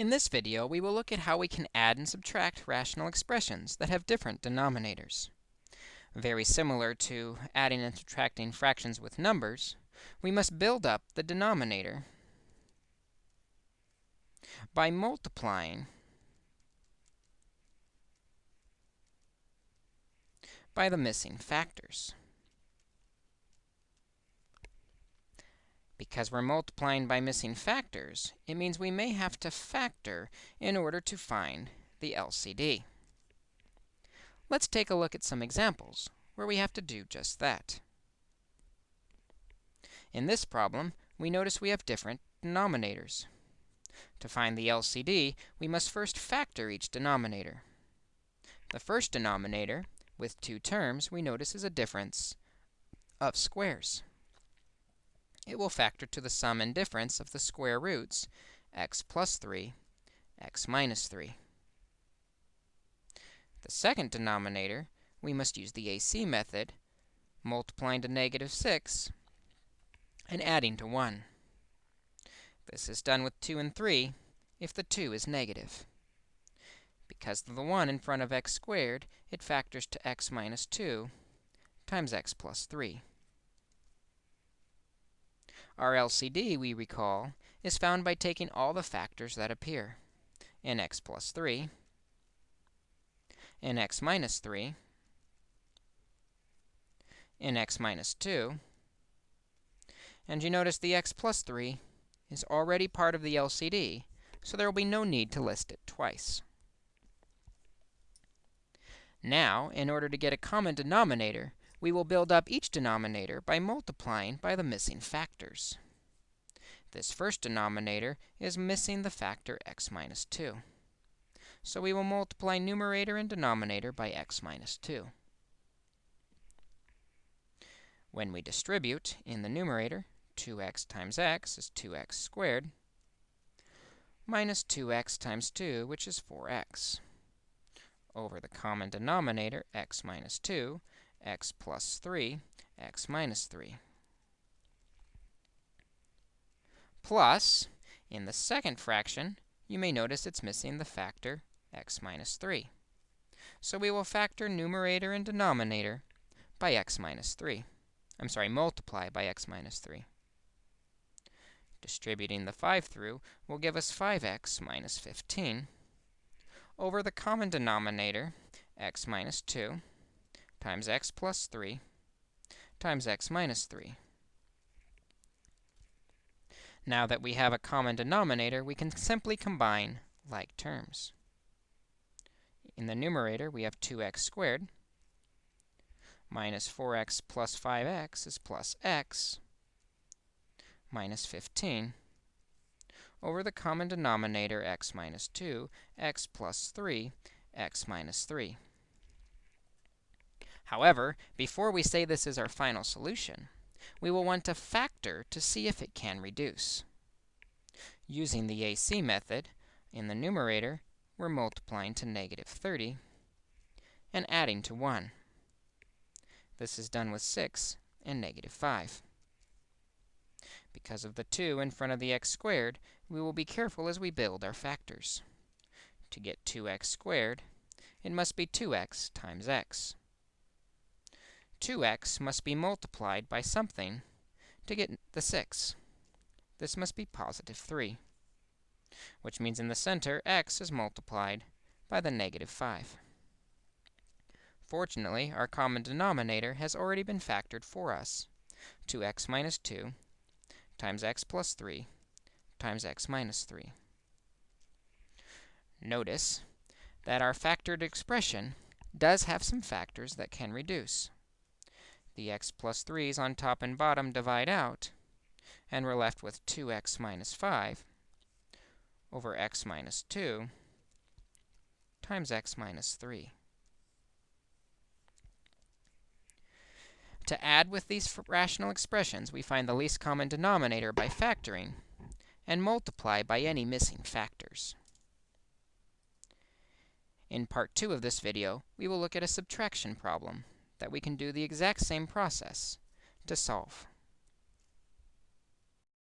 In this video, we will look at how we can add and subtract rational expressions that have different denominators. Very similar to adding and subtracting fractions with numbers, we must build up the denominator by multiplying by the missing factors. Because we're multiplying by missing factors, it means we may have to factor in order to find the LCD. Let's take a look at some examples where we have to do just that. In this problem, we notice we have different denominators. To find the LCD, we must first factor each denominator. The first denominator, with two terms, we notice is a difference of squares it will factor to the sum and difference of the square roots, x plus 3, x minus 3. The second denominator, we must use the AC method, multiplying to negative 6 and adding to 1. This is done with 2 and 3 if the 2 is negative. Because of the 1 in front of x squared, it factors to x minus 2 times x plus 3. Our LCD, we recall, is found by taking all the factors that appear in x plus 3, in x minus 3, in x minus 2. And you notice the x plus 3 is already part of the LCD, so there will be no need to list it twice. Now, in order to get a common denominator, we will build up each denominator by multiplying by the missing factors. This first denominator is missing the factor x minus 2. So we will multiply numerator and denominator by x minus 2. When we distribute in the numerator, 2x times x is 2x squared, minus 2x times 2, which is 4x, over the common denominator, x minus 2, x plus 3, x minus 3. Plus, in the second fraction, you may notice it's missing the factor x minus 3. So we will factor numerator and denominator by x minus 3. I'm sorry, multiply by x minus 3. Distributing the 5 through will give us 5x minus 15 over the common denominator, x minus 2, times x plus 3 times x minus 3. Now that we have a common denominator, we can simply combine like terms. In the numerator, we have 2x squared minus 4x plus 5x is plus x minus 15 over the common denominator x minus 2, x plus 3, x minus 3. However, before we say this is our final solution, we will want to factor to see if it can reduce. Using the AC method, in the numerator, we're multiplying to negative 30 and adding to 1. This is done with 6 and negative 5. Because of the 2 in front of the x squared, we will be careful as we build our factors. To get 2x squared, it must be 2x times x. 2x must be multiplied by something to get the 6. This must be positive 3, which means in the center, x is multiplied by the negative 5. Fortunately, our common denominator has already been factored for us. 2x minus 2 times x plus 3 times x minus 3. Notice that our factored expression does have some factors that can reduce. The x plus 3's on top and bottom divide out, and we're left with 2x minus 5 over x minus 2 times x minus 3. To add with these rational expressions, we find the least common denominator by factoring and multiply by any missing factors. In part 2 of this video, we will look at a subtraction problem that we can do the exact same process to solve.